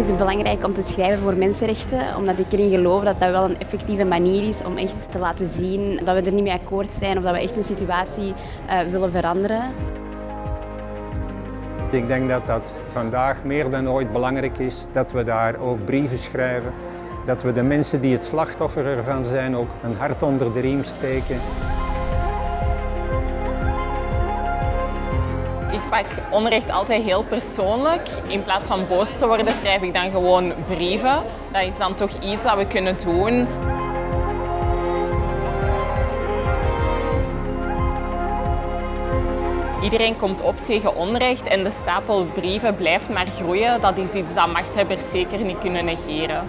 belangrijk om te schrijven voor mensenrechten, omdat ik erin geloof dat dat wel een effectieve manier is om echt te laten zien dat we er niet mee akkoord zijn of dat we echt een situatie uh, willen veranderen. Ik denk dat dat vandaag meer dan ooit belangrijk is dat we daar ook brieven schrijven. Dat we de mensen die het slachtoffer ervan zijn ook een hart onder de riem steken. Ik pak onrecht altijd heel persoonlijk. In plaats van boos te worden schrijf ik dan gewoon brieven. Dat is dan toch iets dat we kunnen doen. Iedereen komt op tegen onrecht en de stapel brieven blijft maar groeien. Dat is iets dat machthebbers zeker niet kunnen negeren.